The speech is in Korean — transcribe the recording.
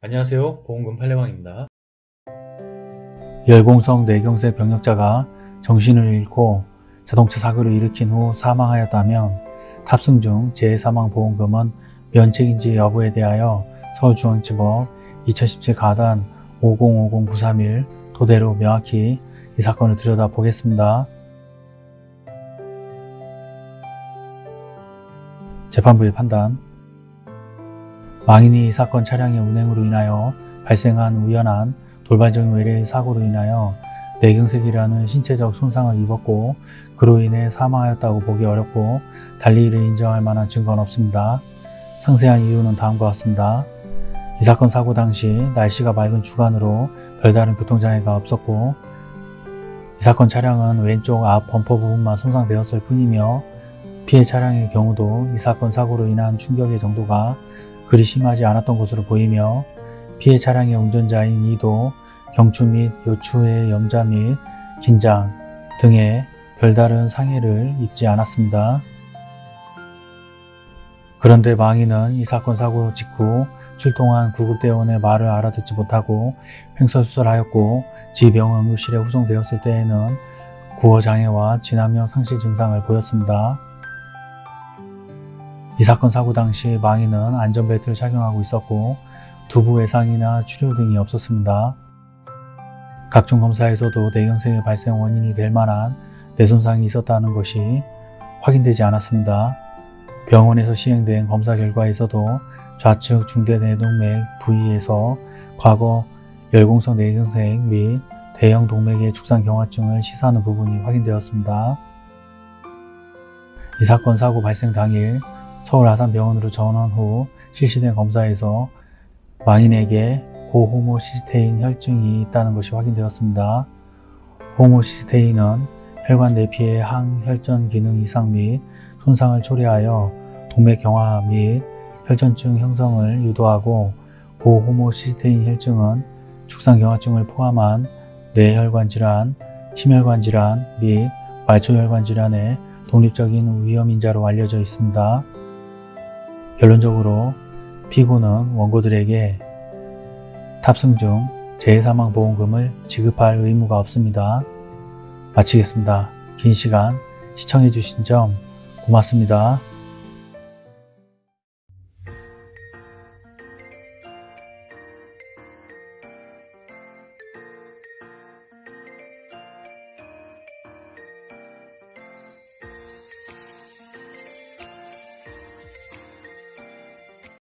안녕하세요. 보험금 팔례방입니다. 열공성 뇌경색 병력자가 정신을 잃고 자동차 사고를 일으킨 후 사망하였다면 탑승 중 재해사망보험금은 면책인지 여부에 대하여 서울중앙지법 2017 가단 5050931 토대로 명확히 이 사건을 들여다보겠습니다. 재판부의 판단 망인이 이 사건 차량의 운행으로 인하여 발생한 우연한 돌발적인 외래의 사고로 인하여 뇌경색이라는 신체적 손상을 입었고 그로 인해 사망하였다고 보기 어렵고 달리 이를 인정할 만한 증거는 없습니다. 상세한 이유는 다음과 같습니다. 이 사건 사고 당시 날씨가 맑은 주간으로 별다른 교통장애가 없었고 이 사건 차량은 왼쪽 앞 범퍼 부분만 손상되었을 뿐이며 피해 차량의 경우도 이 사건 사고로 인한 충격의 정도가 그리 심하지 않았던 것으로 보이며 피해 차량의 운전자인 이도 경추 및 요추의 염자 및 긴장 등의 별다른 상해를 입지 않았습니다. 그런데 망인은 이 사건 사고 직후 출동한 구급대원의 말을 알아듣지 못하고 횡설수설하였고 지병원 응급실에 후송되었을 때에는 구어장애와 진압형 상실 증상을 보였습니다. 이 사건 사고 당시 망인은 안전벨트를 착용하고 있었고 두부 외상이나 출혈 등이 없었습니다. 각종 검사에서도 뇌경색의 발생 원인이 될 만한 뇌손상이 있었다는 것이 확인되지 않았습니다. 병원에서 시행된 검사 결과에서도 좌측 중대뇌동맥 부위에서 과거 열공성 뇌경색 및 대형 동맥의 축산경화증을 시사하는 부분이 확인되었습니다. 이 사건 사고 발생 당일 서울 아산병원으로 전원 후 실시된 검사에서 망인에게 고호모시스테인 혈증이 있다는 것이 확인되었습니다. 호모시스테인은 혈관 내피의 항혈전 기능 이상 및 손상을 초래하여 동맥 경화 및 혈전증 형성을 유도하고 고호모시스테인 혈증은 축산경화증을 포함한 뇌혈관 질환, 심혈관 질환 및 말초혈관 질환의 독립적인 위험인자로 알려져 있습니다. 결론적으로 피고는 원고들에게 탑승 중 재해사망보험금을 지급할 의무가 없습니다. 마치겠습니다. 긴 시간 시청해주신 점 고맙습니다.